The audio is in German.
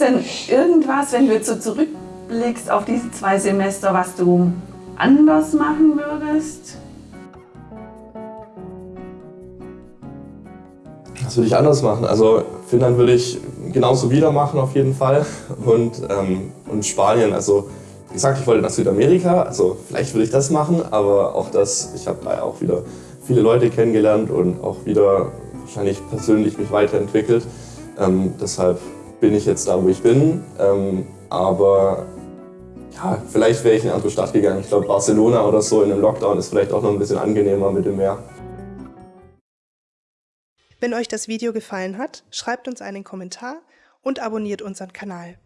denn irgendwas, wenn du jetzt so zurückblickst auf diese zwei Semester, was du anders machen würdest? Was würde ich anders machen? Also Finnland würde ich genauso wieder machen auf jeden Fall und, ähm, und Spanien, also wie gesagt, ich wollte nach Südamerika, also vielleicht würde ich das machen, aber auch das, ich habe da auch wieder viele Leute kennengelernt und auch wieder wahrscheinlich persönlich mich weiterentwickelt. Ähm, deshalb bin ich jetzt da, wo ich bin, ähm, aber ja, vielleicht wäre ich in eine andere Stadt gegangen. Ich glaube Barcelona oder so in einem Lockdown ist vielleicht auch noch ein bisschen angenehmer mit dem Meer. Wenn euch das Video gefallen hat, schreibt uns einen Kommentar und abonniert unseren Kanal.